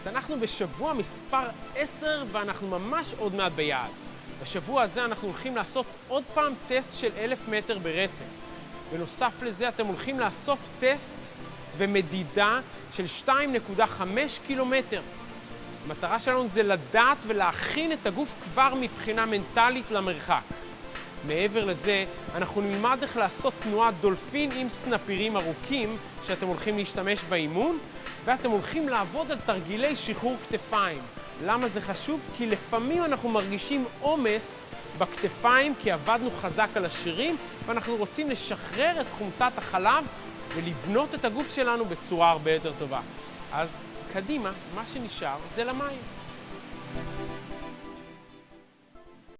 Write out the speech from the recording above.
אז אנחנו בשבוע מספר 10 ואנחנו ממש עוד מעט ביעד. בשבוע הזה אנחנו הולכים לעשות עוד פעם טסט של אלף מטר ברצף. בנוסף לזה אתם הולכים לעשות טסט ומדידה של 2.5 קילומטר. המטרה שלנו זה לדעת ולהכין את הגוף כבר מבחינה מנטלית למרחק. מעבר לזה, אנחנו נלמד איך לעשות תנועת דולפין עם סנפירים ארוכים שאתם הולכים להשתמש באימון, ואתם הולכים לעבוד על תרגילי שחרור כתפיים. למה זה חשוב? כי לפעמים אנחנו מרגישים עומס בכתפיים כי עבדנו חזק על השירים, ואנחנו רוצים לשחרר את חומצת החלב ולבנות את הגוף שלנו בצורה הרבה יותר טובה. אז קדימה, מה שנשאר זה למים.